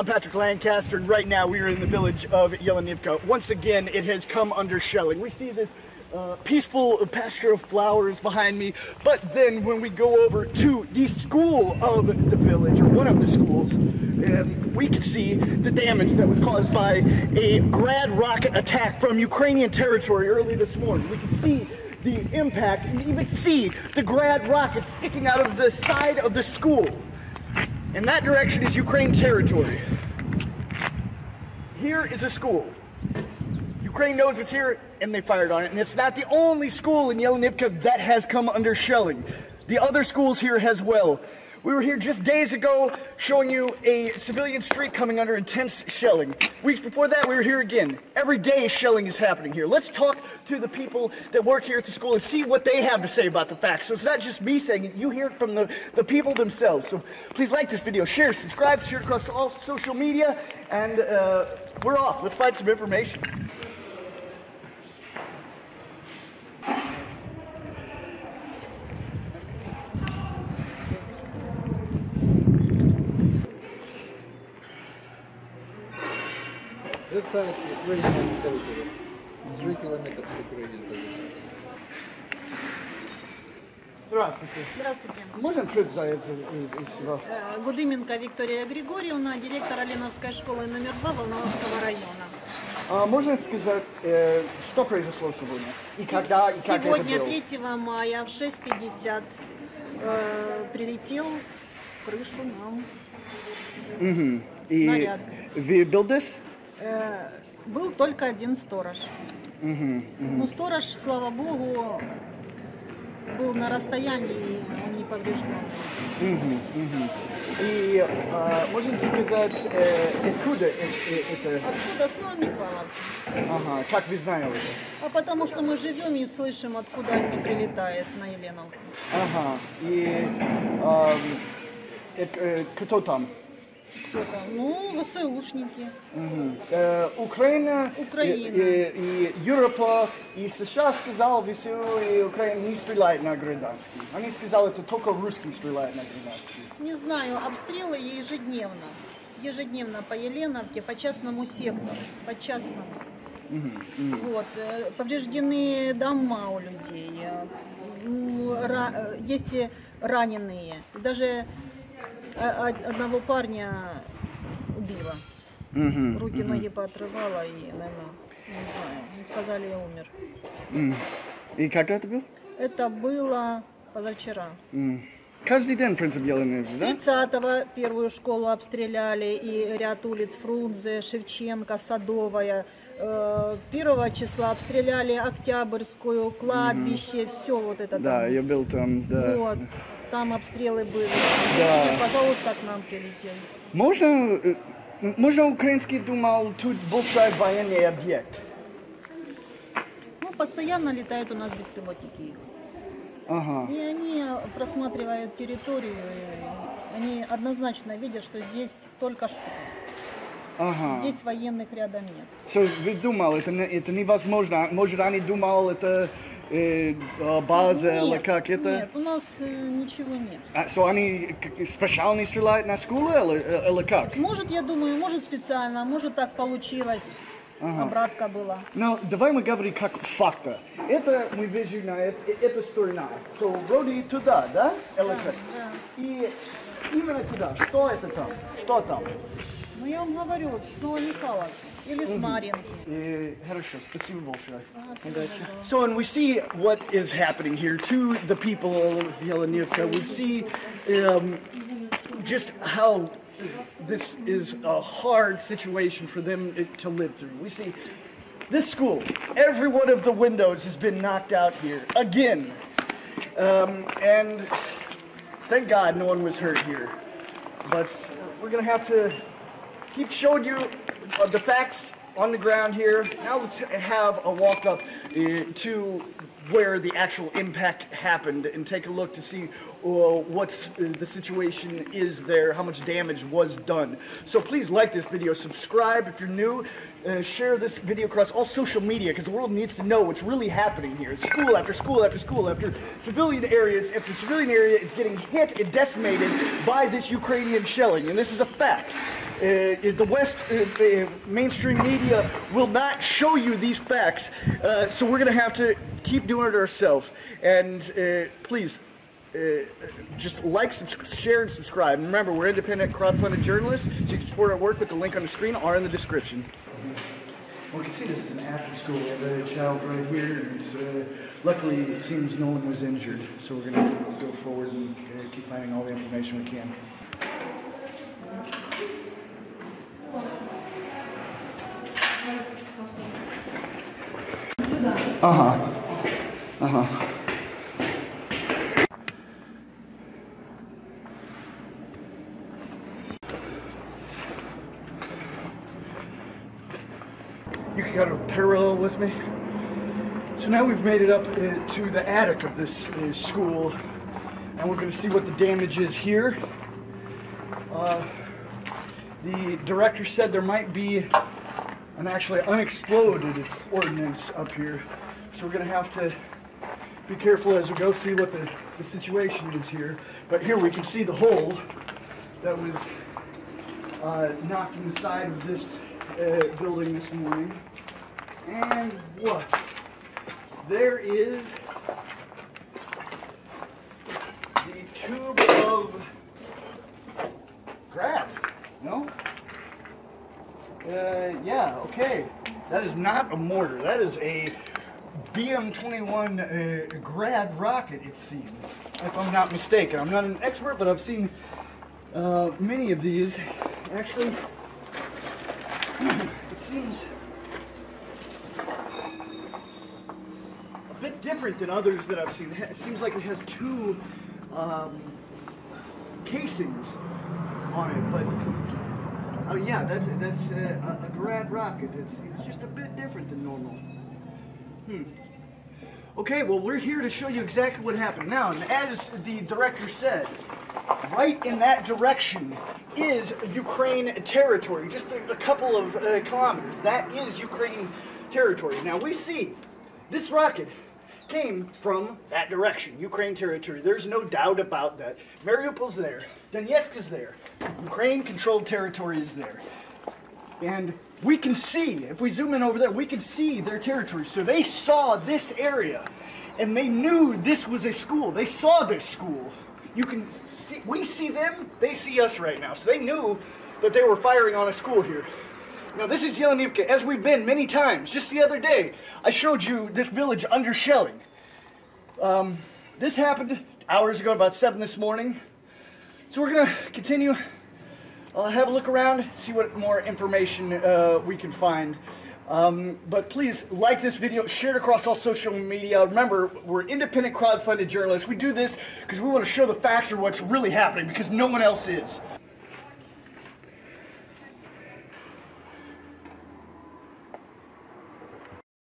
I'm Patrick Lancaster, and right now we are in the village of Yelenivka. Once again, it has come under shelling. We see this uh, peaceful pasture of flowers behind me, but then when we go over to the school of the village, or one of the schools, um, we can see the damage that was caused by a grad rocket attack from Ukrainian territory early this morning. We can see the impact and even see the grad rocket sticking out of the side of the school. In that direction is Ukraine territory. Here is a school. Ukraine knows it's here and they fired on it. And it's not the only school in Yelenivka that has come under shelling. The other schools here as well. We were here just days ago showing you a civilian street coming under intense shelling. Weeks before that, we were here again. Every day, shelling is happening here. Let's talk to the people that work here at the school and see what they have to say about the facts. So it's not just me saying it, you hear it from the, the people themselves. So please like this video, share, subscribe, share across all social media, and uh, we're off. Let's find some information. Это Ukrainian territory. Three kilometers Ukrainian territory. Здравствуйте. Здравствуйте. Можно открыть за это из всего? Э, Гудыменко Виктория Григорьевна, директор Оленовской школы номер 2 Волновского района. А можно сказать, э, что произошло сегодня? И когда, и как Сегодня, это было? 3 мая в 6.50 э, прилетел крышу нам. И снаряд. вы был здесь? Э, был только один сторож. Ну, сторож, слава богу, был на расстоянии, он не поврежден. И а, можно сказать, э, откуда э- э- это? Откуда с Новомихайловки? Ага, как вы знаете? А потому что мы живем и слышим, откуда они прилетают на Еленовку. Ага, и э, э, кто там? Ну, ВСУшники. Э, Украина, Украина. И, и, и Европа, и США сказал, ВСУ и Украина не стреляют на гражданских. Они сказали, это только русские стреляют на гражданских. Не знаю, обстрелы ежедневно. Ежедневно по Еленовке, по частному сектору, по частному. Вот, э, повреждены дома у людей, э, э, есть раненые. Даже одного парня убило. Руки, ноги поотрывало и, наверное, не знаю, сказали, умер. И когда это был? Это было позавчера. Каждый день, в принципе, Елены, да? 30-го первую школу обстреляли и ряд улиц Фрунзе, Шевченко, Садовая. Э, Первого числа обстреляли Октябрьскую, кладбище, все вот это Да, там. я был там, да. Вот, там обстрелы были. Да. И, пожалуйста, к нам прилетели. Можно, э, можно украинский думал, тут большой военный объект. Ну, постоянно летают у нас беспилотники. Ага. И они просматривают территорию, они однозначно видят, что здесь только школа. Ага. Здесь военных рядом нет. So, вы думал, это, это невозможно. Может, они думал, это э, э, база или Нет, как это? Нет, у нас э, ничего нет. А, so, они специально стреляют на школу или, э, или как? Может, я думаю, может специально, может так получилось. Обратка была. Ну, давай мы говорим как факта. Это мы видим на эт- э- эта сторона. So, вроде туда, да? Или как? да. И именно туда. Что это там? Что там? Ну я вам говорю, с Новомихайловки или с Марьинки. Э, хорошо, спасибо большое. Ага, всего доброго. So, and we see what is happening here to the people of Yelenivka. We see um, just how this is a hard situation for them to live through. We see this school, every one of the windows has been knocked out here again. Um, and thank God no one was hurt here. But we're going to have to keep showing you uh, the facts on the ground here. Now let's have a walk up uh, to where the actual impact happened and take a look to see what uh, the situation is there, how much damage was done. So please like this video, subscribe if you're new, uh, share this video across all social media because the world needs to know what's really happening here. School after school after school after civilian areas after civilian area is getting hit and decimated by this Ukrainian shelling, and this is a fact. Uh, the West uh, uh, mainstream media will not show you these facts, uh, so we're going to have to keep doing it ourselves. And please, uh, just like, share, and subscribe. And remember, we're independent, crowdfunded journalists, so you can support our work with the link on the screen or in the description. Well, we can see this is an after school. We have a child right here, and uh, luckily it seems no one was injured. So we're going to go forward and uh, keep finding all the information we can. You can kind of parallel with me. So now we've made it up uh, to the attic of this uh, school, and we're going to see what the damage is here. Uh, the director said there might be an actually unexploded ordnance up here, so we're going to have to be careful as we go see what the, the situation is here. But here we can see the hole that was uh, knocked in the side of this uh, building this morning. And what? There is the tube of grad. No? Uh, yeah, okay. That is not a mortar. That is a BM-21 uh, grad rocket, it seems, if I'm not mistaken. I'm not an expert, but I've seen uh, many of these. Actually, it seems a bit different than others that I've seen. It seems like it has two um, casings on it, but oh yeah, that's that's a, a grad rocket. It's, it's just a bit different than normal. Hmm. Okay, well we're here to show you exactly what happened. Now, as the director said, right in that direction is Ukraine territory, just a, a couple of uh, kilometers. That is Ukraine territory. Now we see this rocket came from that direction, Ukraine territory. There's no doubt about that. Mariupol's there, Donetsk is there, Ukraine controlled territory is there. And we can see, if we zoom in over there, we can see their territory. So they saw this area and they knew this was a school. They saw this school. You can see, we see them, they see us right now. So they knew that they were firing on a school here. Now this is Yelenivka, as we've been many times. Just the other day, I showed you this village under shelling. Um, this happened hours ago, about 7 this morning. So we're gonna continue I'll have a look around, see what more information uh, we can find. Um, but please like this video, share it across all social media. Remember, we're independent crowdfunded journalists. We do this because we want to show the facts of what's really happening because no one else is.